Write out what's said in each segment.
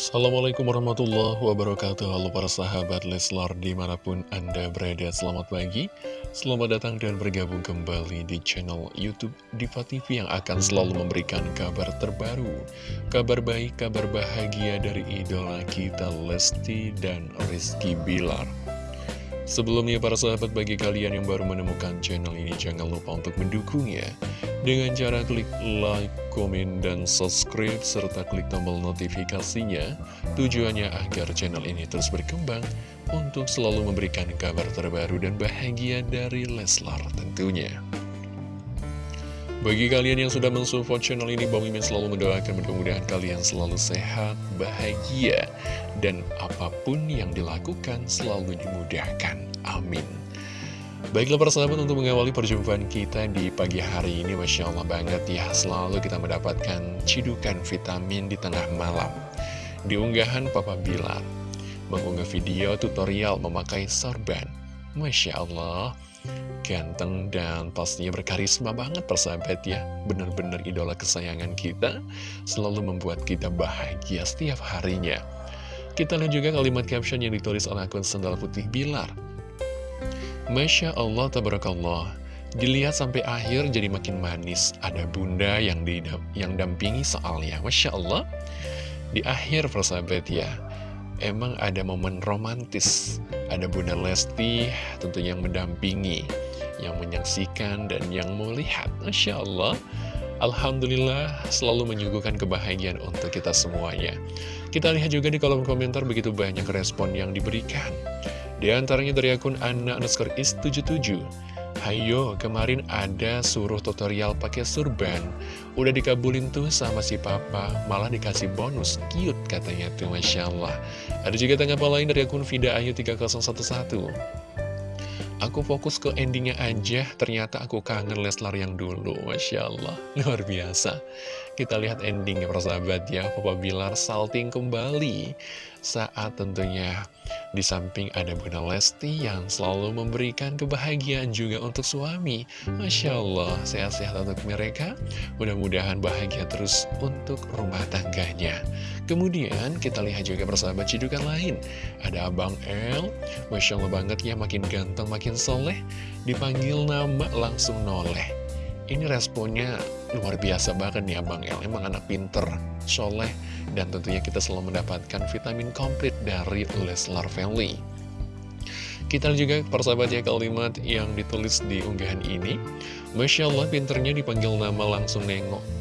Assalamualaikum warahmatullahi wabarakatuh. Halo para sahabat Leslar di mana pun anda berada Selamat pagi, selamat datang dan bergabung kembali di channel Youtube Diva TV Yang akan selalu memberikan kabar terbaru Kabar baik, kabar bahagia dari idola kita Lesti dan Rizky Bilar Sebelumnya para sahabat bagi kalian yang baru menemukan channel ini jangan lupa untuk mendukungnya dengan cara klik like, komen, dan subscribe serta klik tombol notifikasinya tujuannya agar channel ini terus berkembang untuk selalu memberikan kabar terbaru dan bahagia dari Leslar tentunya. Bagi kalian yang sudah mensupport channel ini, Bang Mimin selalu mendoakan mudah-mudahan kalian selalu sehat, bahagia, dan apa pun yang dilakukan selalu dimudahkan. Amin. Baiklah persahabat untuk mengawali perjumpaan kita di pagi hari ini Masya Allah banget ya Selalu kita mendapatkan cidukan vitamin di tengah malam Di unggahan Papa Bilar Mengunggah video tutorial memakai sorban Masya Allah Ganteng dan pastinya berkarisma banget persahabat ya. Benar-benar idola kesayangan kita Selalu membuat kita bahagia setiap harinya. Kita lihat juga kalimat caption yang ditulis oleh akun Sendal Putih Bilar. Masya Allah, tabarakallah. Dilihat sampai akhir jadi makin manis. Ada bunda yang, di, yang dampingi soalnya. Masya Allah. Di akhir persahabat ya Emang ada momen romantis Ada bunda Lesti tentunya yang mendampingi Yang menyaksikan dan yang melihat. Masya Allah. Alhamdulillah selalu menyuguhkan kebahagiaan untuk kita semuanya. Kita lihat juga di kolom komentar begitu banyak respon yang diberikan. Di antaranya dari akun Anna underscore is 77 Hayo, kemarin ada suruh tutorial pakai surban. Udah dikabulin tuh sama si papa Malah dikasih bonus, cute katanya tuh Masya Allah. Ada juga tanggapan lain dari akun Vida Ayu 3011 Aku fokus ke endingnya aja, ternyata aku kangen Leslar yang dulu, Masya Allah, luar biasa. Kita lihat endingnya persahabat ya, Papa Bilar salting kembali saat tentunya di samping ada Bunda Lesti yang selalu memberikan kebahagiaan juga untuk suami. Masya Allah, sehat-sehat untuk mereka. Mudah-mudahan bahagia terus untuk rumah tangganya. Kemudian kita lihat juga persahabat cidukan lain. Ada Abang El, Masya Allah banget ya, makin ganteng, makin soleh. Dipanggil nama langsung noleh. Ini responnya luar biasa banget nih Abang El, emang anak pinter, soleh, dan tentunya kita selalu mendapatkan vitamin komplit dari Leslar Family. Kita juga persahabat ya kalimat yang ditulis di unggahan ini. Masya Allah pinternya dipanggil nama langsung nengok.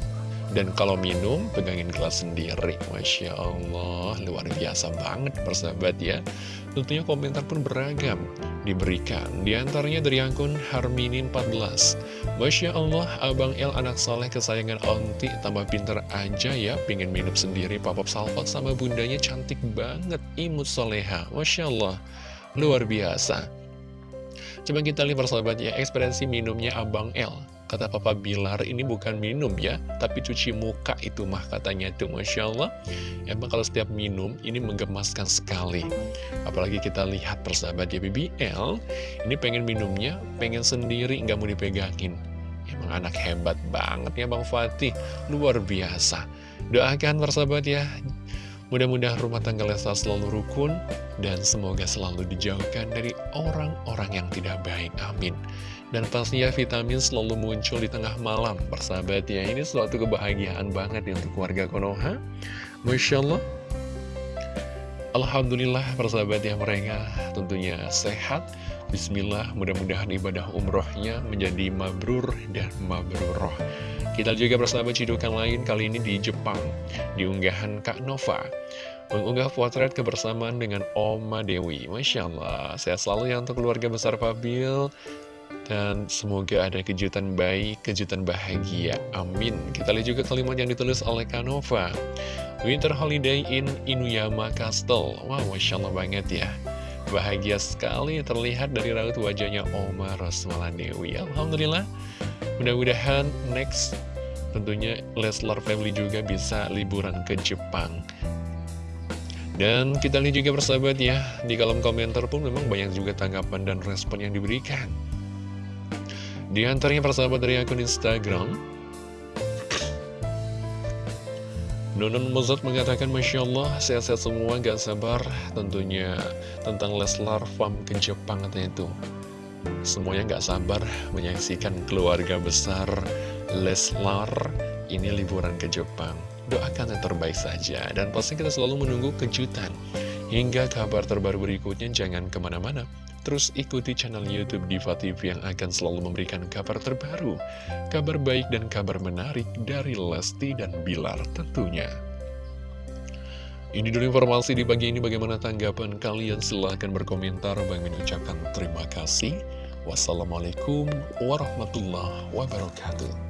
Dan kalau minum, pegangin gelas sendiri. Masya Allah, luar biasa banget persahabat ya. Tentunya komentar pun beragam diberikan. Di antaranya dari akun Harminin14. Masya Allah, Abang El anak soleh kesayangan onti, tambah pinter aja ya, pingin minum sendiri, papap salvat sama bundanya cantik banget, imut soleha. Masya Allah, luar biasa. Coba kita lihat persahabat ya, ekspresi minumnya Abang El. Kata Papa Bilar, ini bukan minum ya, tapi cuci muka itu mah katanya tuh Masya Allah. Emang kalau setiap minum, ini menggemaskan sekali. Apalagi kita lihat persahabat ya BBL, ini pengen minumnya, pengen sendiri, nggak mau dipegangin. Emang anak hebat banget ya Bang Fatih, luar biasa. Doakan persahabat ya, Mudah-mudahan rumah tangga Lesa selalu rukun dan semoga selalu dijauhkan dari orang-orang yang tidak baik. Amin. Dan pastinya vitamin selalu muncul di tengah malam, persahabat ya. Ini suatu kebahagiaan banget ya untuk warga Konoha. Masya Allah. Alhamdulillah persahabat ya mereka tentunya sehat. Bismillah, mudah-mudahan ibadah umrohnya menjadi mabrur dan mabruroh. Kita juga bersama cidukan lain kali ini di Jepang Di unggahan Kak Nova Mengunggah potret kebersamaan dengan Oma Dewi Masya Allah Sehat selalu ya untuk keluarga besar Fabil Dan semoga ada kejutan baik, kejutan bahagia. Amin. Kita lihat juga kalimat yang ditulis oleh Kak Nova Winter Holiday in Inuyama Castle. Wow, Masya Allah banget ya. Bahagia sekali terlihat dari raut wajahnya Oma Rosmala Dewi Alhamdulillah. Mudah-mudahan next tentunya Leslar Family juga bisa liburan ke Jepang. Dan kita lihat juga persahabat ya, di kolom komentar pun memang banyak juga tanggapan dan respon yang diberikan. Di antaranya persahabat dari akun Instagram, Nunun Mozart mengatakan Masya Allah sehat-sehat semua gak sabar tentunya tentang Leslar Fam ke Jepang katanya itu. Semuanya gak sabar menyaksikan keluarga besar Leslar ini liburan ke Jepang. Doakan yang terbaik saja. Dan pasti kita selalu menunggu kejutan. Hingga kabar terbaru berikutnya jangan ke mana-mana Terus ikuti channel Youtube Diva TV yang akan selalu memberikan kabar terbaru Kabar baik dan kabar menarik dari Lesti dan Bilar tentunya. Ini dulu informasi di pagi ini. Bagaimana tanggapan kalian? Silahkan berkomentar. Bang mengucapkan terima kasih. Wassalamualaikum warahmatullahi wabarakatuh